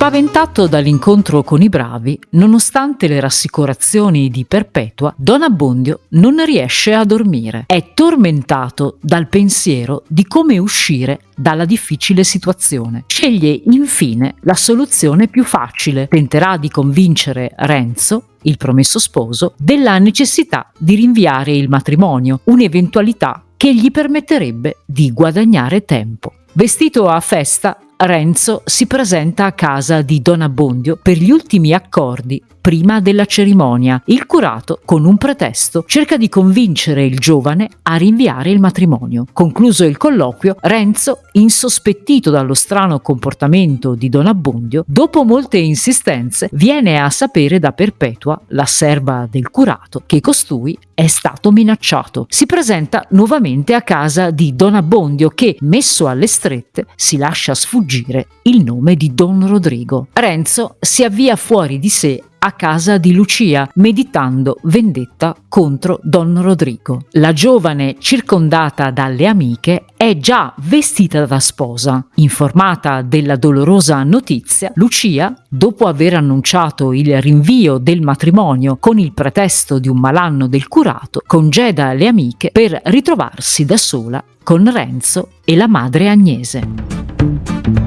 Spaventato dall'incontro con i bravi, nonostante le rassicurazioni di Perpetua, Don Abbondio non riesce a dormire. È tormentato dal pensiero di come uscire dalla difficile situazione. Sceglie infine la soluzione più facile. Tenterà di convincere Renzo il promesso sposo, della necessità di rinviare il matrimonio, un'eventualità che gli permetterebbe di guadagnare tempo. Vestito a festa, Renzo si presenta a casa di Don Abbondio per gli ultimi accordi prima della cerimonia. Il curato, con un pretesto, cerca di convincere il giovane a rinviare il matrimonio. Concluso il colloquio, Renzo, insospettito dallo strano comportamento di Don Abbondio, dopo molte insistenze, viene a sapere da Perpetua, la serva del curato, che costui è stato minacciato. Si presenta nuovamente a casa di Don Abbondio che, messo alle strette, si lascia sfuggire il nome di Don Rodrigo. Renzo si avvia fuori di sé a casa di Lucia, meditando vendetta contro Don Rodrigo. La giovane, circondata dalle amiche, è già vestita da sposa. Informata della dolorosa notizia, Lucia, dopo aver annunciato il rinvio del matrimonio con il pretesto di un malanno del curato, congeda le amiche per ritrovarsi da sola con Renzo e la madre Agnese.